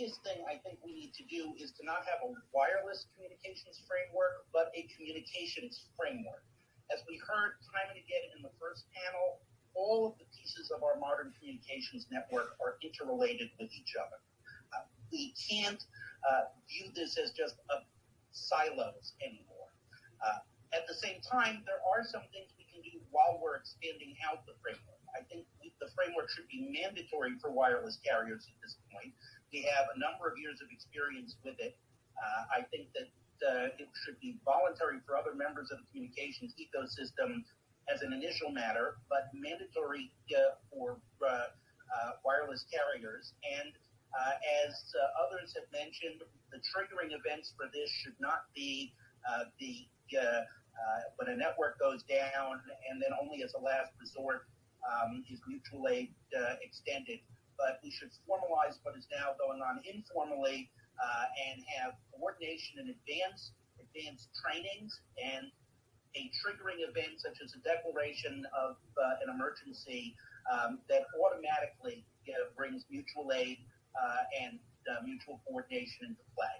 biggest thing I think we need to do is to not have a wireless communications framework, but a communications framework. As we heard time and again in the first panel, all of the pieces of our modern communications network are interrelated with each other. Uh, we can't uh, view this as just a silos anymore. Uh, at the same time, there are some things we can do while we're expanding out the framework. I think we, the framework should be mandatory for wireless carriers at this point. We have a number of years of experience with it. Uh, I think that uh, it should be voluntary for other members of the communications ecosystem as an initial matter, but mandatory uh, for wireless carriers. And as others have mentioned, the triggering events for this should not be the when a network goes down and then only as a last resort um, is mutual aid extended. But we should formalize what is now going on informally and have coordination in advance, advanced trainings, and a triggering event such as a declaration of uh, an emergency um, that automatically uh, brings mutual aid uh, and uh, mutual coordination into play.